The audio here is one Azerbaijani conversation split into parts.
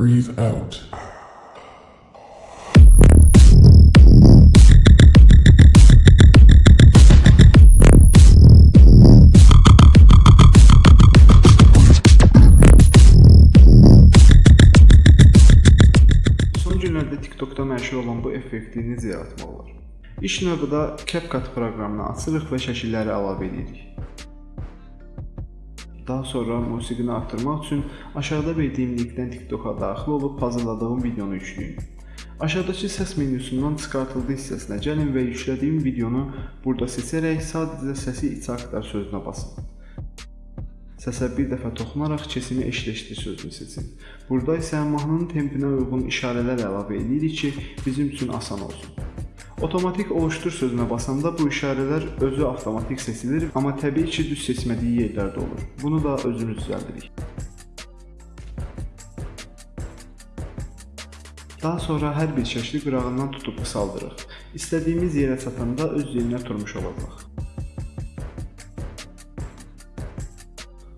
Breathe out. Son günlərdə TikTokda məşhur olan bu effekti necə yaratmaq olar? İlk növbədə CapCut proqramını açırıq və şəkilləri əlavə edirik. Daha sonra musiqini artırmaq üçün aşağıda verdiyim linkdən TikToka daxil olub hazırladığım videonu yükləyin. Aşağıdakı səs menyusundan çıxartıldı hissəsinə gəlin və yüklədiyim videonu burada seçərək sadəcə səsi içə aktar sözünə basın. Səsə bir dəfə toxunaraq kesimi eşitləşdir sözünü seçin. Burada isə mahnının tempinə uyğun işarələr əlavə edirik ki, bizim üçün asan olsun. Otomatik oluşdur sözünə basanda bu işarələr özü avtomatik seçilir, amma təbii ki, düz seçmədiyi yerlərdə olur. Bunu da özümüz düzəldirik. Daha sonra hər bir şəkli qırağından tutub qısaldırıq. İstədiyimiz yerə çatanda öz yerinə turmuş olacaq.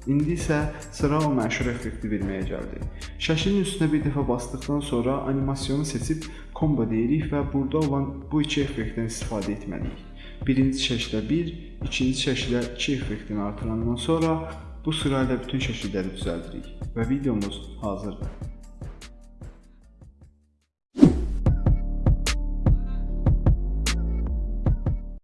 İndi isə sıra o məşhur effekti verməyə gəldi. Şəklin üstünə bir dəfə basdıqdan sonra animasiyonu seçib combo deyirik və burada olan bu iki effektdən istifadə etməliyik. Birinci şəklə 1, ikinci şəklə 2 effektini artırandan sonra bu sırayla bütün şəkilləri düzəldirik və videomuz hazırdır.